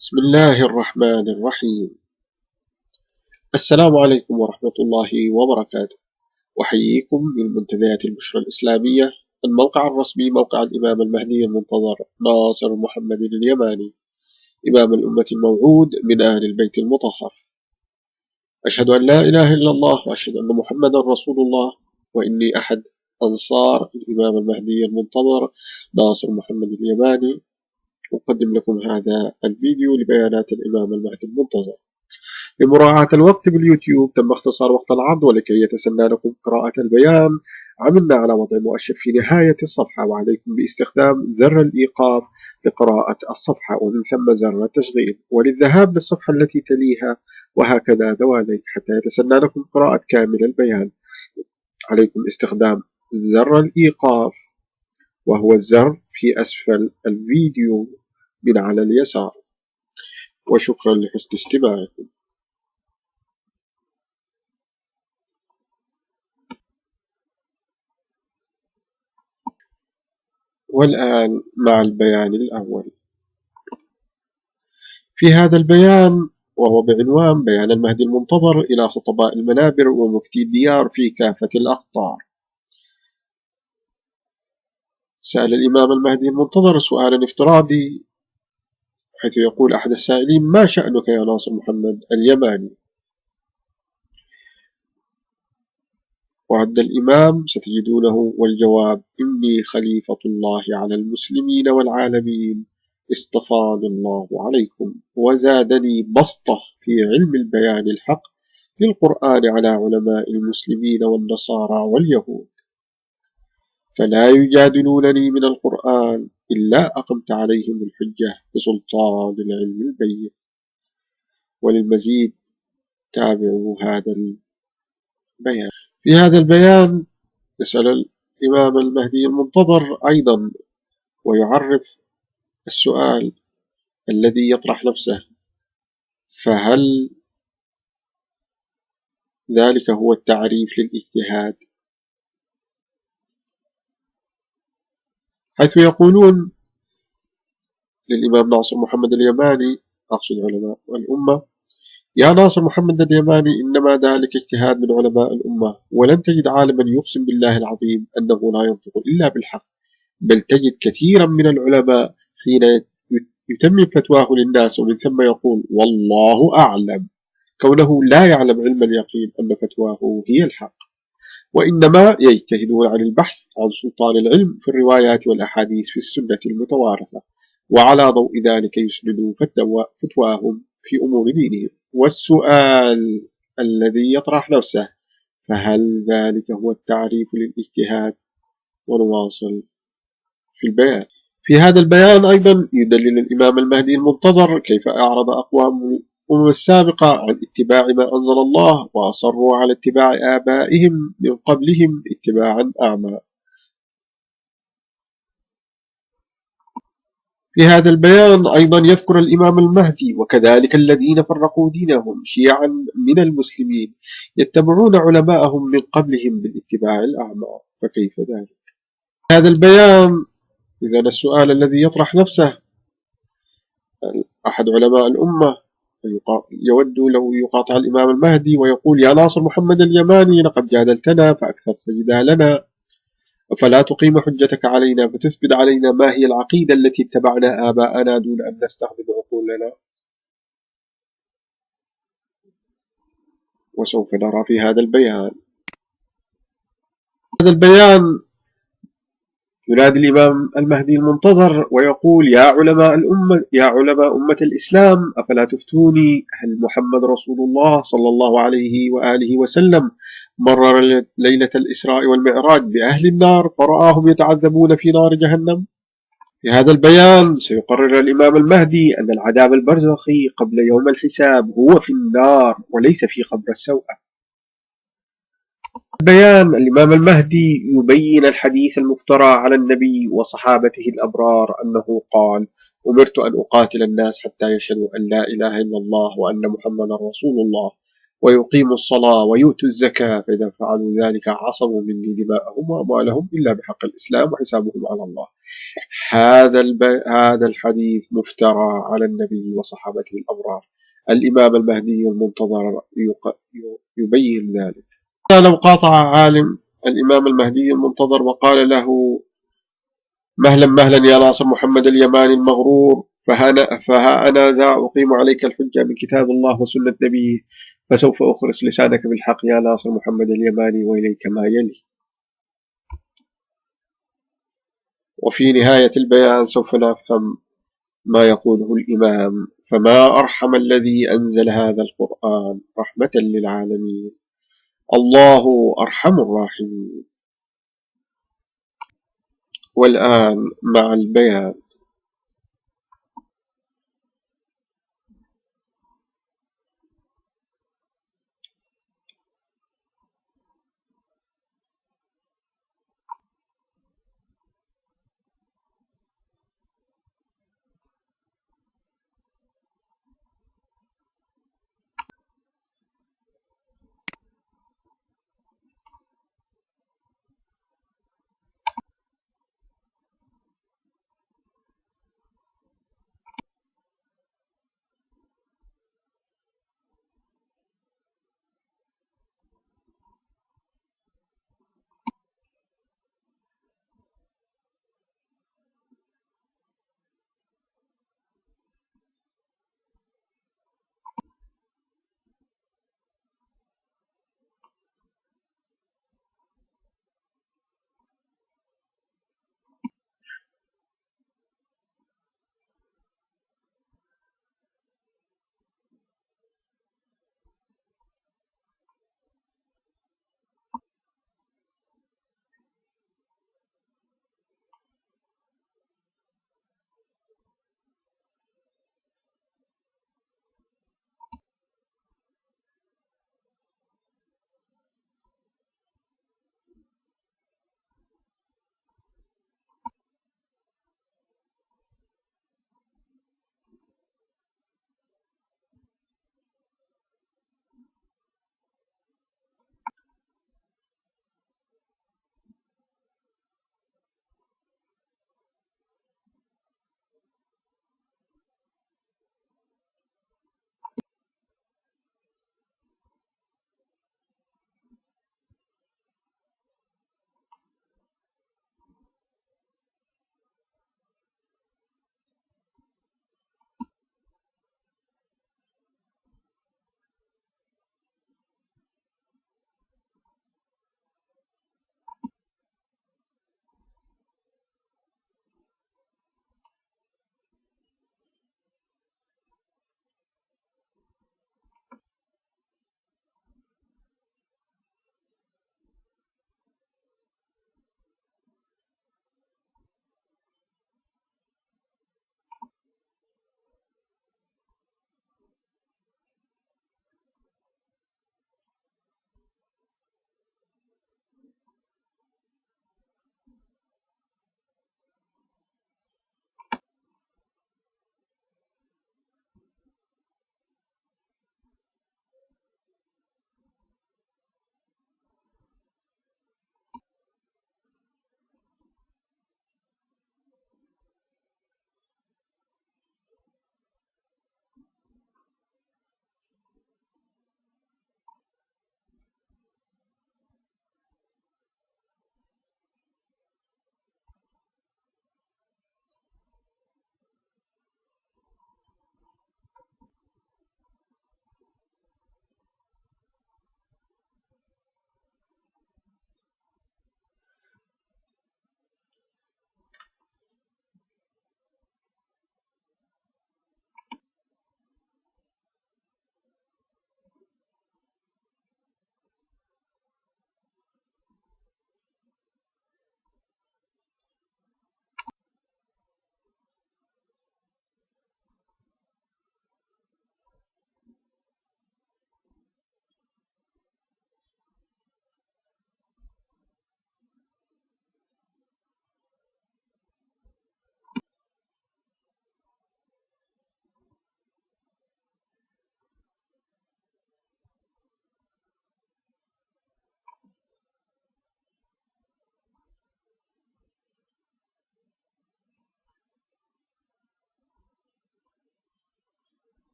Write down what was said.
بسم الله الرحمن الرحيم. السلام عليكم ورحمة الله وبركاته. أحييكم من منتديات البشرى الإسلامية الموقع الرسمي موقع الإمام المهدي المنتظر ناصر محمد اليماني. إمام الأمة الموعود من أهل البيت المطهر. أشهد أن لا إله إلا الله وأشهد أن محمدا رسول الله وإني أحد أنصار الإمام المهدي المنتظر ناصر محمد اليماني. أقدم لكم هذا الفيديو لبيانات الإمام المهدي المنتظر. لمراعاة الوقت باليوتيوب تم اختصار وقت العرض ولكي يتسنى لكم قراءة البيان. عملنا على وضع مؤشر في نهاية الصفحة وعليكم باستخدام زر الإيقاف لقراءة الصفحة ومن ثم زر التشغيل. وللذهاب للصفحة التي تليها وهكذا دواليك حتى يتسنى لكم قراءة كامل البيان. عليكم استخدام زر الإيقاف. وهو الزر في أسفل الفيديو من على اليسار. وشكرا لحسن استماعكم والآن مع البيان الأول. في هذا البيان وهو بعنوان بيان المهدي المنتظر إلى خطباء المنابر ومفتي الديار في كافة الأقطار. سأل الإمام المهدي المنتظر سؤالا افتراضي حيث يقول أحد السائلين ما شأنك يا ناصر محمد اليماني؟ ورد الإمام ستجدونه والجواب إني خليفة الله على المسلمين والعالمين اصطفاني الله عليكم وزادني بسطة في علم البيان الحق للقرآن على علماء المسلمين والنصارى واليهود. فلا يجادلونني من القرآن إلا أقمت عليهم الحجة بسلطان العلم البين وللمزيد تابعوا هذا البيان. في هذا البيان يسأل الإمام المهدي المنتظر أيضا ويعرف السؤال الذي يطرح نفسه فهل ذلك هو التعريف للاجتهاد؟ حيث يقولون للإمام ناصر محمد اليماني أقصد علماء الأمة يا ناصر محمد اليماني إنما ذلك اجتهاد من علماء الأمة ولن تجد عالما يقسم بالله العظيم أنه لا ينطق إلا بالحق بل تجد كثيرا من العلماء حين يتمم فتواه للناس ومن ثم يقول والله أعلم. كونه لا يعلم علم اليقين أن فتواه هي الحق. وإنما يجتهدون عن البحث عن سلطان العلم في الروايات والأحاديث في السنة المتوارثة وعلى ضوء ذلك يسندوا فتواهم في أمور دينهم. والسؤال الذي يطرح نفسه فهل ذلك هو التعريف للاجتهاد؟ ونواصل في البيان. في هذا البيان أيضا يدلل الإمام المهدي المنتظر كيف أعرض أقوام الأمم السابقة عن اتباع ما أنزل الله وأصروا على اتباع آبائهم من قبلهم اتباعا أعمى. في هذا البيان أيضا يذكر الإمام المهدي وكذلك الذين فرقوا دينهم شيعا من المسلمين يتبعون علماءهم من قبلهم بالاتباع الأعمى. فكيف ذلك؟ هذا البيان إذا السؤال الذي يطرح نفسه أحد علماء الأمة يود لو يقاطع الإمام المهدي ويقول يا ناصر محمد اليماني لقد جادلتنا فأكثرت جدالنا فلا تقيم حجتك علينا فتثبت علينا ما هي العقيدة التي اتبعنا آباءنا دون أن نستخدم عقولنا. وسوف نرى في هذا البيان. هذا البيان ينادي الإمام المهدي المنتظر ويقول يا علماء الأمة يا علماء أمة الإسلام أفلا تفتوني؟ هل محمد رسول الله صلى الله عليه وآله وسلم مرر ليلة الإسراء والمعراج بأهل النار فرآهم يتعذبون في نار جهنم؟ في هذا البيان سيقرر الإمام المهدي أن العذاب البرزخي قبل يوم الحساب هو في النار وليس في قبر السوءة بيان. الإمام المهدي يبين الحديث المفترى على النبي وصحابته الأبرار أنه قال أمرت أن أقاتل الناس حتى يشهدوا أن لا إله إلا الله وأن محمدا رسول الله ويقيموا الصلاة ويؤتوا الزكاة. فإذا فعلوا ذلك عصموا مني دماءهم وأموالهم إلا بحق الإسلام وحسابهم على الله. هذا الب... هذا الحديث مفترى على النبي وصحابته الأبرار. الإمام المهدي المنتظر يق... يبين ذلك. لو قاطع عالم الإمام المهدي المنتظر وقال له مهلا مهلا يا ناصر محمد اليماني المغرور فها, فها أنا ذا أقيم عليك الحجة من كتاب الله وسنة نبيه فسوف أخرس لسانك بالحق يا ناصر محمد اليماني وإليك ما يلي. وفي نهاية البيان سوف نفهم ما يقوله الإمام فما أرحم الذي أنزل هذا القرآن رحمة للعالمين. الله أرحم الراحمين. والآن مع البيان.